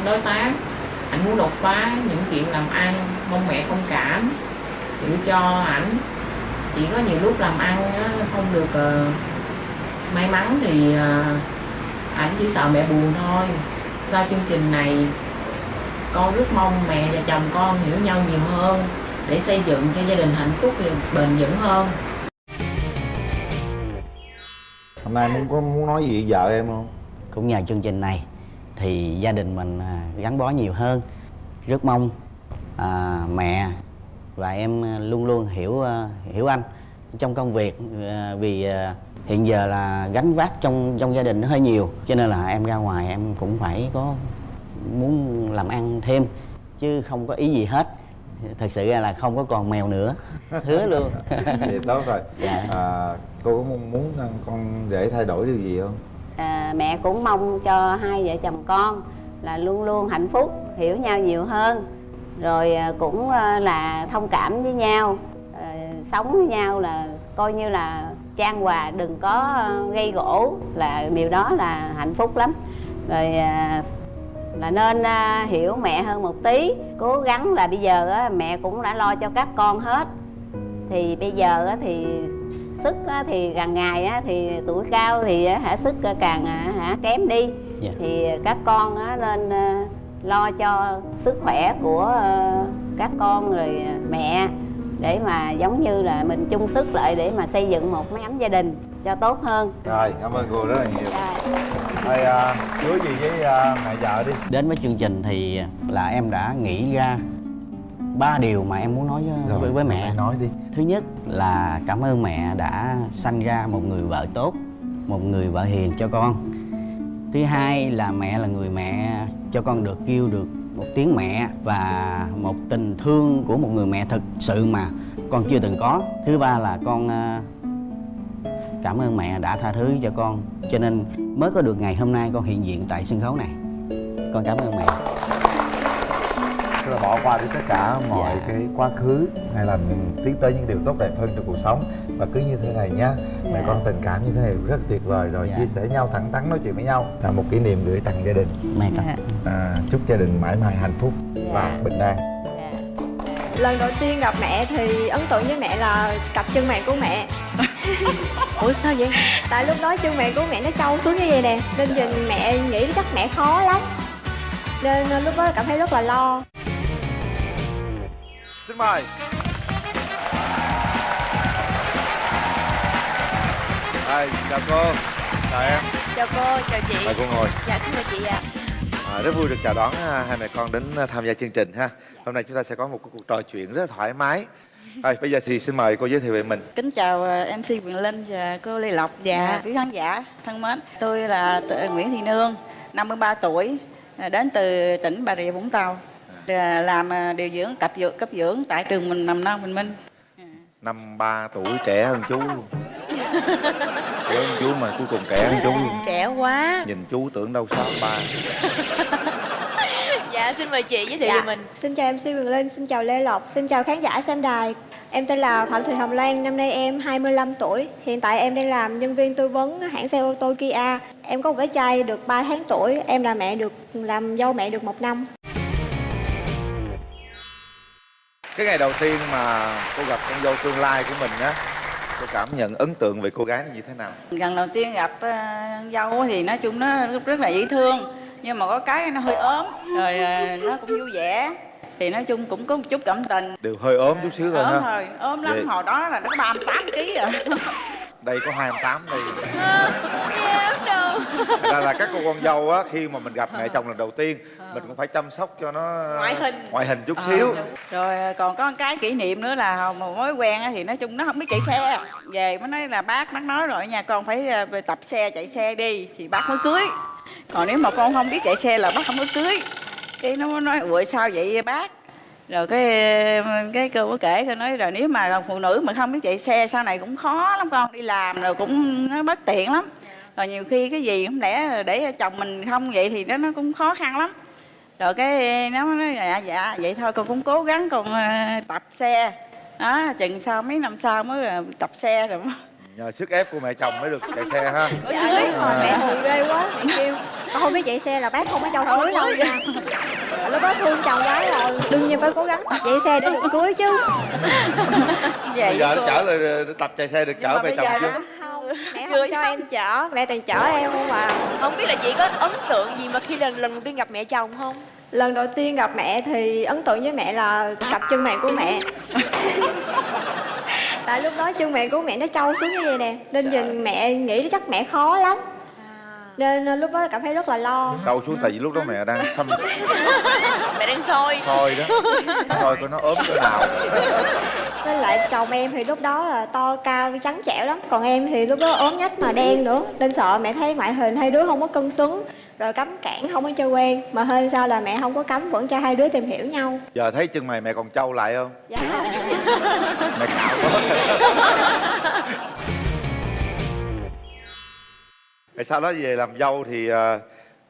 đối tác. Anh muốn đột phá những chuyện làm ăn mong mẹ thông cảm hiểu cho ảnh. Chỉ có nhiều lúc làm ăn á, không được may mắn thì ảnh chỉ sợ mẹ buồn thôi. Sau chương trình này con rất mong mẹ và chồng con hiểu nhau nhiều hơn để xây dựng cho gia đình hạnh phúc và bền vững hơn. Hôm nay muốn có muốn nói gì với vợ em không? Cũng nhờ chương trình này thì gia đình mình à, gắn bó nhiều hơn. Rất mong à, mẹ và em luôn luôn hiểu à, hiểu anh trong công việc à, vì à, hiện giờ là gánh vác trong trong gia đình nó hơi nhiều. Cho nên là em ra ngoài em cũng phải có muốn làm ăn thêm chứ không có ý gì hết. Thật sự ra là không có còn mèo nữa. Hứa luôn. Vậy tốt rồi. Dạ. à, cô có mong muốn ờ, con rể thay đổi điều gì không? À, mẹ cũng mong cho hai vợ chồng con là luôn luôn hạnh phúc hiểu nhau nhiều hơn. Rồi à, cũng là thông cảm với nhau sống với nhau là coi như là trang hòa đừng có ờ, gây gỗ là điều đó là hạnh phúc lắm. Rồi à, là nên à, hiểu mẹ hơn một tí. Cố gắng là bây giờ mẹ cũng đã lo cho các con hết. Thì bây giờ thì sức thì càng ngày thì tuổi cao thì hả sức càng à, hả kém đi. Dạ. thì các con nên à, lo cho sức khỏe của à, các con rồi mẹ để mà giống như là mình chung sức lại để mà xây dựng một mái ấm gia đình cho tốt hơn. Rồi cảm ơn cô rất là nhiều. Rồi. thôi à, hứa gì với à, mẹ vợ đi. Đến với chương trình thì là em đã nghĩ ra ba điều mà em muốn nói với, với, với mẹ. mẹ nói đi. Thứ nhất là cảm ơn mẹ đã sanh ra một người vợ tốt một người vợ hiền cho con. Thứ hai là mẹ là người mẹ cho con được kêu được một tiếng mẹ và một tình thương của một người mẹ thực sự mà con chưa từng có. Thứ ba là con ờ, cảm ơn mẹ đã tha thứ cho con. Cho nên mới có được ngày hôm nay con hiện diện tại sân khấu này. Con cảm ơn mẹ tức là bỏ qua đi tất cả mọi Dạ. cái quá khứ hay là mình tiến tới những điều tốt đẹp hơn trong cuộc sống và cứ như thế này nhá mẹ Dạ. con tình cảm như thế này rất tuyệt vời rồi Dạ. chia sẻ nhau thẳng thắn nói chuyện với nhau là một kỷ niệm gửi tặng gia đình mẹ cảm Dạ. à, chúc gia đình mãi mãi hạnh phúc và Dạ. bình an Dạ. lần đầu tiên gặp mẹ thì ấn tượng với mẹ là cặp chân mày của mẹ ủa sao vậy tại lúc đó chân mày của mẹ nó trâu xuống như vậy nè nên nhìn mẹ nghĩ chắc mẹ khó lắm nên lúc đó cảm thấy rất là lo xin mời Đây, chào cô chào em chào cô chào chị mời cô ngồi dạ xin mời chị ạ À, rất vui được chào đón à, hai mẹ con đến à, tham gia chương trình ha. Hôm nay chúng ta sẽ có một cuộc trò chuyện rất là thoải mái. Rồi, bây giờ thì xin mời cô giới thiệu về mình. Kính chào ờ, MC Quyền Linh và cô Lê Lộc Dạ. và quý khán giả thân mến. Tôi là Nguyễn Thị Nương, 53 tuổi, đến từ tỉnh Bà Rịa Vũng Tàu. Ờ, Làm ờ, điều dưỡng cấp dưỡng cấp dưỡng tại trường mình nằm non Bình Minh. Năm ba tuổi trẻ hơn chú luôn. Trẻ hơn chú mà cuối cùng trẻ hơn chú luôn. trẻ quá Nhìn chú tưởng đâu sáu ba. dạ xin mời chị giới thiệu Dạ. về mình xin chào MC Quyền Linh xin chào Lê Lộc xin chào khán giả xem đài em tên là Phạm Thị Hồng Lan năm nay em 25 tuổi hiện tại em đang làm nhân viên tư vấn hãng xe ô tô Kia em có một bé trai được 3 tháng tuổi em là mẹ được làm dâu mẹ được một năm Cái ngày đầu tiên mà cô gặp con dâu tương lai của mình á, cô cảm nhận ấn tượng về cô gái như thế nào? Lần đầu tiên gặp ờ, dâu thì nói chung nó rất, là dễ thương. Nhưng mà có cái nó hơi ốm, rồi ờ, nó cũng vui vẻ. Thì nói chung cũng có một chút cảm tình. Đều hơi ốm chút xíu thôi ốm ha. ốm lắm, Vậy- hồi đó là nó 38 kg à. Đây có 28 đây. ra là các cô con dâu á khi mà mình gặp mẹ chồng lần đầu tiên mình cũng phải chăm sóc cho nó Ngoại hình. ngoại hình chút xíu. Rồi ờ, còn có một cái kỷ niệm nữa là một mối quen thì nói chung nó không biết chạy xe. Về mới nói là bác, bác nói rồi nha con phải ờ, về tập xe, chạy xe đi Thì bác mới cưới. Còn nếu mà con không biết chạy xe là bác không có cưới. Cái nó mới nói ủa sao vậy bác rồi cái cái cô có kể cô nói rồi nếu mà phụ nữ mà không biết chạy xe sau này cũng khó lắm con, đi làm rồi cũng, nó bất tiện lắm. Rồi nhiều khi cái gì không lẽ để chồng mình không vậy thì nó nó cũng khó khăn lắm. Rồi cái nó nói dạ dạ vậy thôi con cũng cố gắng con ờ, tập xe. Đó, chừng sau mấy năm sau mới ờ, tập xe rồi nhờ sức ép của mẹ chồng mới được chạy xe ha. Dạ đúng rồi mẹ hù ghê quá. Mẹ kêu con không biết chạy xe là bác không có cho cưới đâu nha. Lúc đó thương chồng quá rồi đương nhiên phải cố gắng tập chạy xe để được cưới chứ. Vậy bây giờ nó chở lại tập chạy xe được chở mẹ bây chồng giờ chưa? mẹ không cho em chở mẹ toàn chở em không à. Không biết là chị có ấn tượng gì mà khi lần lần đầu tiên gặp mẹ chồng không lần đầu tiên gặp mẹ thì ấn tượng với mẹ là cặp chân mày của mẹ. Tại lúc đó chân mày của mẹ nó trâu xuống như vậy nè nên nhìn mẹ nghĩ chắc mẹ khó lắm. Nên ờ, lúc đó cảm thấy rất là lo. Đâu xuống tại vì lúc đó mẹ đang xăm. Mẹ đang soi thôi đó. Thôi coi nó ốm cỡ nào. Với lại chồng em thì lúc đó là to cao trắng trẻo lắm. Còn em thì lúc đó ốm nhách mà đen nữa. Nên sợ mẹ thấy ngoại hình hai đứa không có cân xứng rồi cấm cản không có chơi quen. Mà hơn sao là mẹ không có cấm vẫn cho hai đứa tìm hiểu nhau. Giờ thấy chân mày mẹ còn trâu lại không? Dạ. Mẹ cạo quá. Rồi sau đó về làm dâu thì ờ,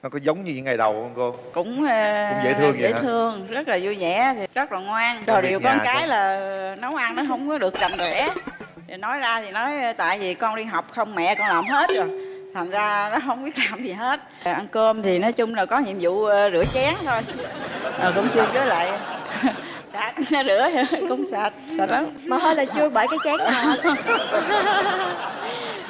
nó có giống như những ngày đầu không cô? Cũng, ờ, Cũng dễ thương vậy dễ hả? thương rất là vui vẻ thì rất là ngoan. Rồi điều con cái không? là nấu ăn nó không có được rành rẽ thì nói ra thì nói tại vì con đi học không mẹ con làm hết rồi thành ra nó không biết làm gì hết. Ăn cơm thì nói chung là có nhiệm vụ ờ, rửa chén thôi. Rồi cũng xuyên với lại. Sạch nó rửa cũng sạch sạch lắm. Mà hơi là chưa bởi cái chén nào hết.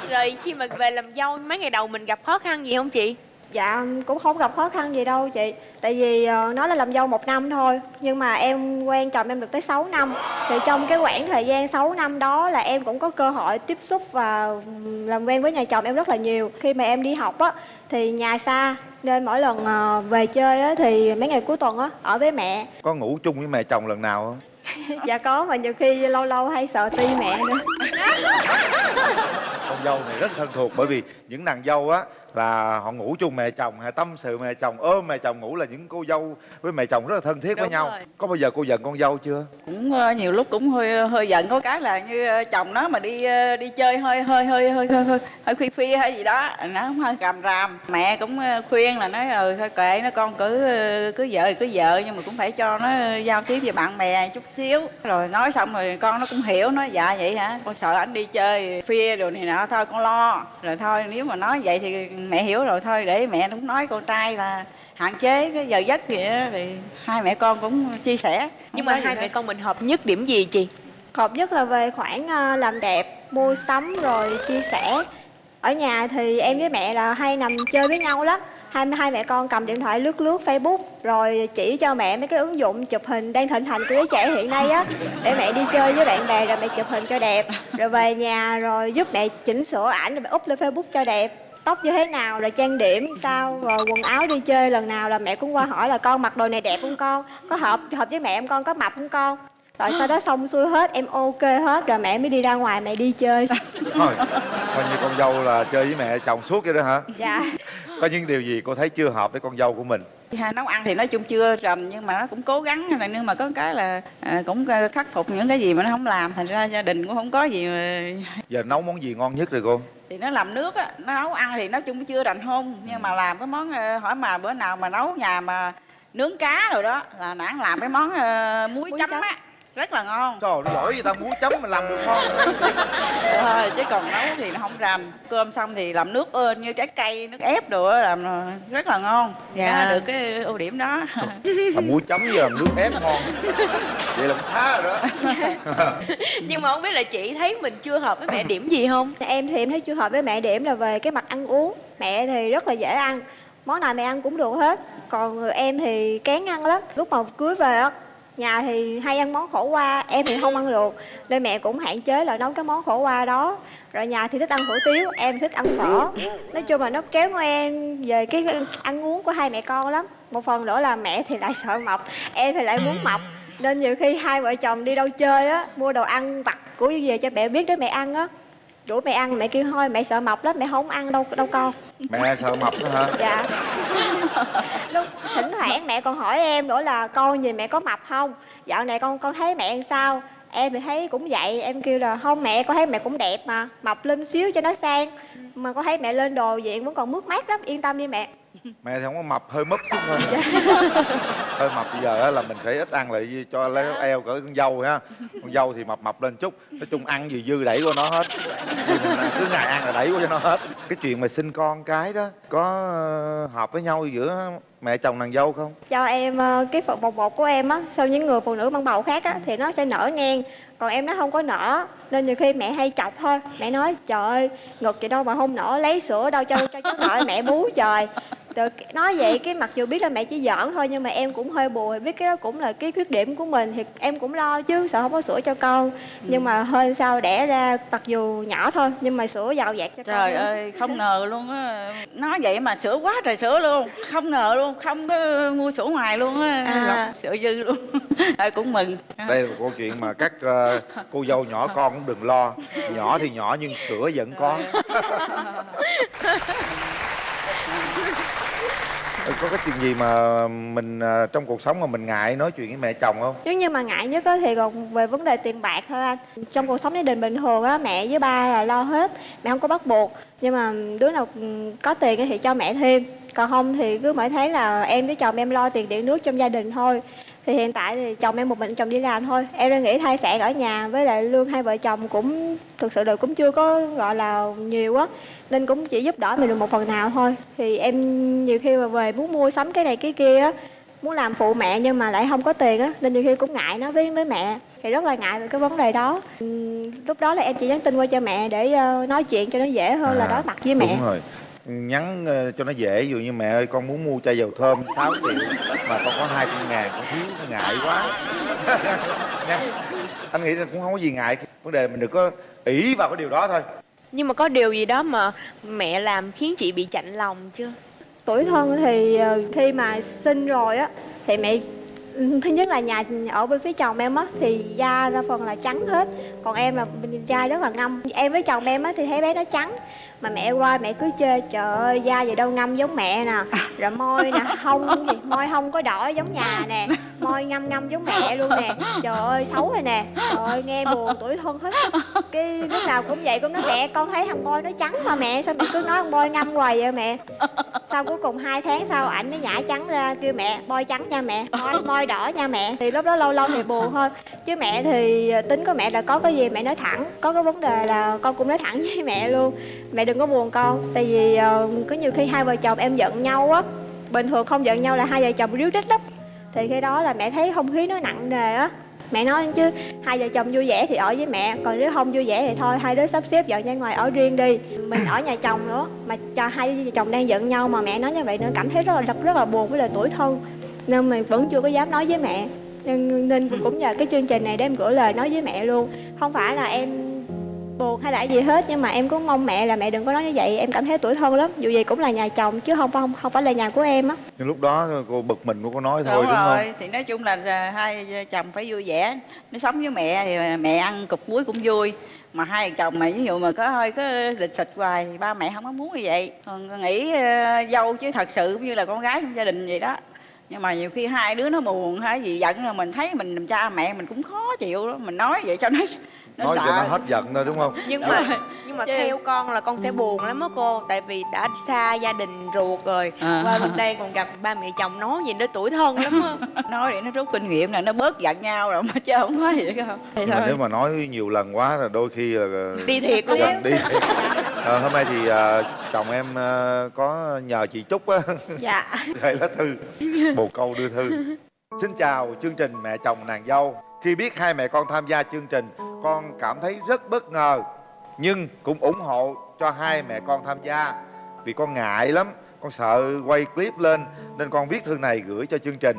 Rồi khi mà về làm dâu mấy ngày đầu mình gặp khó khăn gì không chị Dạ cũng không gặp khó khăn gì đâu chị. Tại vì ờ, nó là làm dâu một năm thôi Nhưng mà em quen chồng em được tới 6 năm. Thì trong cái khoảng thời gian 6 năm đó là em cũng có cơ hội tiếp xúc và làm quen với nhà chồng em rất là nhiều. Khi mà em đi học á thì nhà xa Nên mỗi lần ờ, về chơi á thì mấy ngày cuối tuần á ở với mẹ. Có ngủ chung với mẹ chồng lần nào không? Dạ có mà nhiều khi lâu lâu hay sợ ti mẹ nữa. Con dâu này rất thân thuộc bởi vì những nàng dâu á là họ ngủ chung mẹ chồng hay tâm sự mẹ chồng. Ôm mẹ chồng ngủ là những cô dâu với mẹ chồng rất là thân thiết với Đúng nhau. rồi. có bao giờ cô giận con dâu chưa? Cũng ờ, nhiều lúc cũng hơi hơi giận. Có cái là như ờ, chồng nó mà đi ờ, đi chơi hơi hơi hơi hơi hơi hơi, hơi khuya khuya hay gì đó nó cũng hơi càm ràm. Mẹ cũng ờ, khuyên là nói ừ thôi kệ nó con cứ ờ, cứ vợ thì cứ vợ nhưng mà cũng phải cho nó giao tiếp với bạn bè chút xíu. Rồi nói xong rồi con nó cũng hiểu nói dạ vậy hả? Con sợ anh đi chơi khuya rồi này nọ thôi con lo. Rồi thôi nếu mà nói vậy thì mẹ hiểu rồi thôi để mẹ cũng nói con trai là hạn chế cái giờ giấc gì đó thì hai mẹ con cũng chia sẻ. Nhưng Không mà hai mẹ con mình hợp nhất điểm gì chị? Hợp nhất là về khoản ờ, làm đẹp, mua sắm rồi chia sẻ. Ở nhà thì em với mẹ là hay nằm chơi với nhau lắm. Hai hai mẹ con cầm điện thoại lướt lướt Facebook rồi chỉ cho mẹ mấy cái ứng dụng chụp hình đang thịnh hành của giới trẻ hiện nay á để mẹ đi chơi với bạn bè rồi mẹ chụp hình cho đẹp. Rồi về nhà rồi giúp mẹ chỉnh sửa ảnh rồi mẹ up lên Facebook cho đẹp tóc như thế nào rồi trang điểm sao rồi quần áo đi chơi lần nào là mẹ cũng qua hỏi là con mặc đồ này đẹp không con? Có hợp hợp với mẹ em con? Có mập không con? Rồi sau đó xong xuôi hết em ok hết rồi mẹ mới đi ra ngoài mẹ đi chơi. Thôi coi như con dâu là chơi với mẹ chồng suốt vậy đó hả? Dạ. Có những điều gì cô thấy chưa hợp với con dâu của mình? Hai nấu ăn thì nói chung chưa rành nhưng mà nó cũng cố gắng này nhưng mà có cái là à, cũng khắc phục những cái gì mà nó không làm thành ra gia đình cũng không có gì mà giờ nấu món gì ngon nhất rồi cô thì nó làm nước á nó nấu ăn thì nói chung chưa rành hôn nhưng mà làm cái món ờ, hỏi mà bữa nào mà nấu nhà mà nướng cá rồi đó là nãng làm cái món ờ, muối, Muối chấm chấm. á rất là ngon. Trời nó giỏi gì ta muối chấm mà làm được ngon thôi chứ còn nấu thì nó không rành cơm xong thì làm nước ơn như trái cây nước ép đồ làm rất là ngon. Dạ. Đó, được cái ưu điểm đó. Làm muối chấm với làm nước ép ngon. Vậy là cũng khá rồi đó. Nhưng mà không biết là chị thấy mình chưa hợp với mẹ điểm gì không? Em thì em thấy chưa hợp với mẹ điểm là về cái mặt ăn uống. Mẹ thì rất là dễ ăn. Món nào mẹ ăn cũng được hết. Còn em thì kén ăn lắm. Lúc mà cưới về á nhà thì hay ăn món khổ qua, em thì không ăn được nên mẹ cũng hạn chế là nấu cái món khổ qua đó. Rồi nhà thì thích ăn hủ tiếu, em thích ăn phở. Nói chung là nó kéo ngoen về cái ăn uống của hai mẹ con lắm. Một phần nữa là mẹ thì lại sợ mập, em thì lại muốn mập. Nên nhiều khi hai vợ chồng đi đâu chơi á, mua đồ ăn vặt của về cho mẹ biết để mẹ ăn á rủ mẹ ăn mẹ kêu thôi mẹ sợ mập lắm mẹ không ăn đâu đâu con. Mẹ sợ mập đó hả? Dạ. Lúc thỉnh thoảng mẹ còn hỏi em nữa là con nhìn mẹ có mập không? Dạo này con con thấy mẹ sao? Em thì thấy cũng vậy em kêu là không mẹ con thấy mẹ cũng đẹp mà mập lên xíu cho nó sang. Mà con thấy mẹ lên đồ diện vẫn còn mướt mát lắm yên tâm đi mẹ mẹ thì không có mập hơi mấp chút thôi. Hơi mập bây giờ á là mình phải ít ăn lại cho lấy eo cỡ con dâu ha. Con dâu thì mập mập lên chút. Nói chung ăn gì dư đẩy qua nó hết. Cứ ngày ăn là đẩy qua cho nó hết. Cái chuyện mà sinh con cái đó có ờ, hợp với nhau giữa mẹ chồng nàng dâu không? Cho em ờ, cái phần bột bột của em á sau những người phụ nữ mang bầu khác á thì nó sẽ nở ngang. Còn em nó không có nở nên nhiều khi mẹ hay chọc thôi. Mẹ nói trời ơi ngực gì đâu mà không nở lấy sữa đâu cho cho cháu nở mẹ bú trời Từ, nói vậy cái mặc dù biết là mẹ chỉ giỡn thôi nhưng mà em cũng hơi buồn biết cái đó cũng là cái khuyết điểm của mình thì em cũng lo chứ sợ không có sữa cho con. Nhưng mà hơi sau đẻ ra mặc dù nhỏ thôi nhưng mà sữa giàu dạt cho con trời ơi không ngờ luôn á. Nói vậy mà sữa quá trời sữa luôn không ngờ luôn không có mua sữa ngoài luôn á. À. sữa dư luôn Thôi cũng mừng. Đây là một câu chuyện mà các ờ, cô dâu nhỏ con cũng đừng lo. Nhỏ thì nhỏ nhưng sữa vẫn có Ừ, có cái chuyện gì mà mình à, trong cuộc sống mà mình ngại nói chuyện với mẹ chồng không? Nếu như mà ngại nhất á thì còn về vấn đề tiền bạc thôi anh. Trong cuộc sống gia đình bình thường á, mẹ với ba là lo hết, mẹ không có bắt buộc. Nhưng mà đứa nào ừ, có tiền thì cho mẹ thêm. Còn không thì cứ mỗi tháng là em với chồng em lo tiền điện nước trong gia đình thôi thì hiện tại thì chồng em một mình chồng đi làm thôi. Em đang nghĩ thai sản ở nhà với lại lương hai vợ chồng cũng thực sự là cũng chưa có gọi là nhiều á nên cũng chỉ giúp đỡ mình được một phần nào thôi. Thì em nhiều khi mà về muốn mua sắm cái này cái kia á muốn làm phụ mẹ nhưng mà lại không có tiền á nên nhiều khi cũng ngại nói với với mẹ. Thì rất là ngại về cái vấn đề đó. Lúc đó là em chỉ nhắn tin qua cho mẹ để ờ, nói chuyện cho nó dễ hơn là À, đối mặt với mẹ. đúng rồi nhắn ờ, cho nó dễ. Ví dụ như mẹ ơi con muốn mua chai dầu thơm 6 triệu mà con có 200 ngàn con thiếu con ngại quá. Nha anh nghĩ là cũng không có gì ngại. Vấn đề mình đừng có ỷ vào cái điều đó thôi. Nhưng mà có điều gì đó mà mẹ làm khiến chị bị chạnh lòng chưa? tuổi thân thì ờ, khi mà sinh rồi á thì mẹ thứ nhất là nhà ở bên phía chồng em á thì da ra phần là trắng hết. Còn em là da rất là ngâm. Em với chồng em á thì thấy bé nó trắng mà mẹ qua mẹ cứ chê, trời ơi, da gì đâu ngâm giống mẹ nè. Rồi môi nè, hông gì, môi hông có đỏ giống nhà nè, môi ngâm ngâm giống mẹ luôn nè. Trời ơi, xấu rồi nè. Trời ơi, nghe buồn, tuổi thân hết. Cái lúc nào cũng vậy, cũng nói, mẹ, con thấy thằng boy nó trắng mà mẹ, sao mẹ cứ nói thằng boy ngâm hoài vậy mẹ? Sau cuối cùng hai tháng sau, ảnh nó nhả trắng ra, kêu, mẹ bôi trắng nha mẹ môi môi đỏ nha mẹ. Thì lúc đó lâu lâu thì buồn thôi. Chứ mẹ thì tính của mẹ là có cái gì mẹ nói thẳng, có cái vấn đề là con cũng nói thẳng với mẹ luôn. Mẹ đừng có buồn con. Tại vì uh, có nhiều khi hai vợ chồng em giận nhau á bình thường không giận nhau là hai vợ chồng ríu rít lắm. Thì khi đó là mẹ thấy không khí nó nặng nề á. Mẹ nói chứ hai vợ chồng vui vẻ thì ở với mẹ còn nếu không vui vẻ thì thôi hai đứa sắp xếp dọn ra ngoài ở riêng đi. Mình ở nhà chồng nữa mà cho hai vợ chồng đang giận nhau mà mẹ nói như vậy nó cảm thấy rất là rất, rất là buồn với lời tuổi thân. Nên mình vẫn chưa có dám nói với mẹ. Nên, nên cũng nhờ cái chương trình này để em gửi lời nói với mẹ luôn. Không phải là em buồn hay là gì hết nhưng mà em cũng mong mẹ là mẹ đừng có nói như vậy em cảm thấy tuổi thân lắm dù gì cũng là nhà chồng chứ không không không phải là nhà của em á. Nhưng lúc đó cô bực mình cô có nói thôi đúng, đúng, rồi không thì nói chung là hai chồng phải vui vẻ nó sống với mẹ thì mẹ ăn cục muối cũng vui mà hai chồng mà ví dụ mà có hơi có lịch xịch hoài thì ba mẹ không có muốn như vậy. Còn con nghĩ ờ, dâu chứ thật sự cũng như là con gái trong gia đình vậy đó. Nhưng mà nhiều khi hai đứa nó buồn hay gì giận là mình thấy mình làm cha mẹ mình cũng khó chịu đó mình nói vậy cho nó nó nói sợ cho nó hết giận thôi đúng không? Nhưng Đúng mà rồi. nhưng mà Chứ- theo con là con sẽ buồn lắm á cô Tại vì đã xa gia đình ruột rồi. À. Qua bên đây còn gặp ba mẹ chồng nói gì nó tuổi thân lắm á. Nói để nó rút kinh nghiệm là nó bớt giận nhau rồi mà chứ không có gì không thì thôi nếu mà nói nhiều lần quá là đôi khi là Đi thiệt luôn. Gần đi thiệt. Ờ, hôm nay thì à, chồng em à, có nhờ chị Trúc á. Dạ. Gửi lá thư. Bồ câu đưa thư. Xin chào chương trình mẹ chồng nàng dâu. Khi biết hai mẹ con tham gia chương trình con cảm thấy rất bất ngờ, nhưng cũng ủng hộ cho hai mẹ con tham gia. Vì con ngại lắm, con sợ quay clip lên, nên con viết thư này gửi cho chương trình.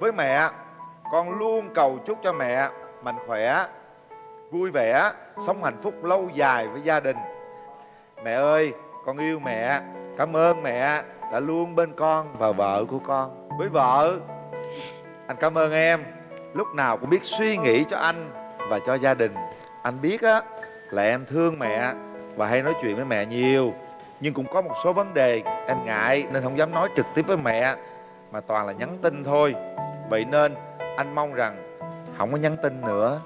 Với mẹ, con luôn cầu chúc cho mẹ mạnh khỏe, vui vẻ, sống hạnh phúc lâu dài với gia đình. Mẹ ơi, con yêu mẹ. Cảm ơn mẹ đã luôn bên con và vợ của con. Với vợ, anh cảm ơn em. Lúc nào cũng biết suy nghĩ cho anh và cho gia đình. Anh biết á, là em thương mẹ và hay nói chuyện với mẹ nhiều, nhưng cũng có một số vấn đề em ngại nên không dám nói trực tiếp với mẹ, mà toàn là nhắn tin thôi. Vậy nên anh mong rằng không có nhắn tin nữa.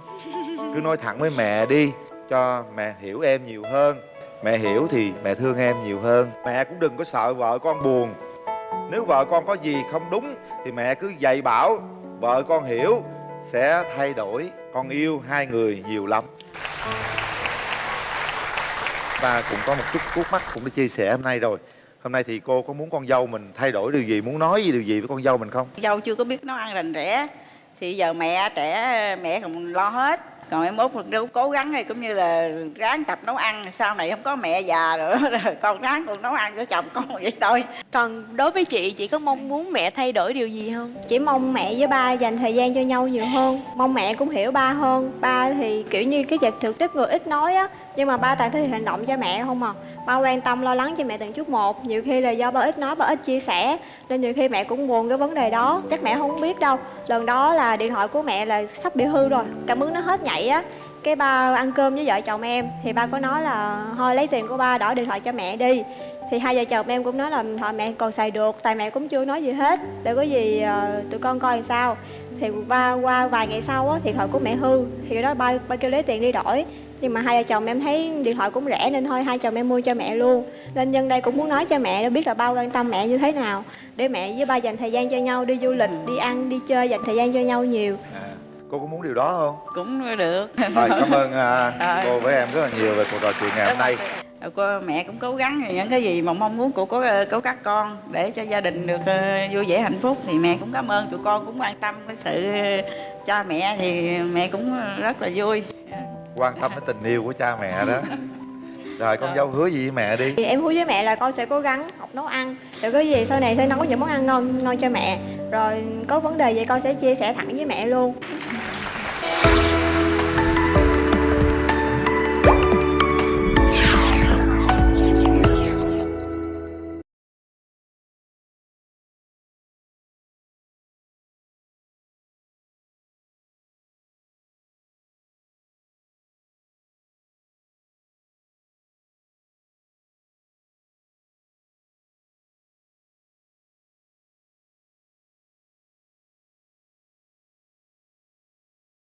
Cứ nói thẳng với mẹ đi, cho mẹ hiểu em nhiều hơn. Mẹ hiểu thì mẹ thương em nhiều hơn. Mẹ cũng đừng có sợ vợ con buồn. Nếu vợ con có gì không đúng thì mẹ cứ dạy bảo, vợ con hiểu sẽ thay đổi con yêu hai người nhiều lắm. Ta cũng có một chút khúc mắc cũng đã chia sẻ hôm nay rồi. Hôm nay thì cô có muốn con dâu mình thay đổi điều gì? Muốn nói gì điều gì với con dâu mình không? Dâu chưa có biết nấu ăn rành rẽ, thì giờ mẹ trẻ, mẹ còn lo hết còn em mốt đâu cố gắng thì cũng như là ráng tập nấu ăn sau này không có mẹ già nữa rồi con ráng còn nấu ăn cho chồng con vậy thôi. Còn đối với chị, chị có mong muốn mẹ thay đổi điều gì không? chỉ mong mẹ với ba dành thời gian cho nhau nhiều hơn. Mong mẹ cũng hiểu ba hơn. Ba thì kiểu như cái việc thực tiếp người ít nói á nhưng mà ba toàn thể hiện hành động cho mẹ không à ba quan tâm, lo lắng cho mẹ từng chút một. Nhiều khi là do ba ít nói, ba ít chia sẻ, nên nhiều khi mẹ cũng buồn cái vấn đề đó. Chắc mẹ không biết đâu. Lần đó là điện thoại của mẹ là sắp bị hư rồi. Cảm ứng nó hết nhảy á. Cái ba ăn cơm với vợ chồng em, thì ba có nói là, thôi lấy tiền của ba đổi điện thoại cho mẹ đi thì hai vợ chồng em cũng nói là thôi mẹ còn xài được tại mẹ cũng chưa nói gì hết để có gì ờ, tụi con coi làm sao. Thì qua qua vài ngày sau á điện thoại của mẹ hư thì cái đó ba ba kêu lấy tiền đi đổi. Nhưng mà hai vợ chồng em thấy điện thoại cũng rẻ nên thôi hai chồng em mua cho mẹ luôn. Nên nhân đây cũng muốn nói cho mẹ để biết là bao quan tâm mẹ như thế nào. Để mẹ với ba dành thời gian cho nhau đi du lịch đi ăn đi chơi dành thời gian cho nhau nhiều. À, cô có muốn điều đó không? Cũng được. Rồi cảm ơn à, Rồi. cô với em rất là nhiều về cuộc trò chuyện ngày hôm nay cô mẹ cũng cố gắng những cái gì mà mong muốn của của của các con để cho gia đình được ờ, vui vẻ hạnh phúc thì mẹ cũng cảm ơn. Tụi con cũng quan tâm cái sự cha mẹ thì mẹ cũng rất là vui. Quan tâm đến tình yêu của cha mẹ đó. Rồi con dâu hứa gì với mẹ đi? Thì em hứa với mẹ là con sẽ cố gắng học nấu ăn. Rồi có gì sau này sẽ nấu những món ăn ngon ngon cho mẹ. Rồi có vấn đề gì con sẽ chia sẻ thẳng với mẹ luôn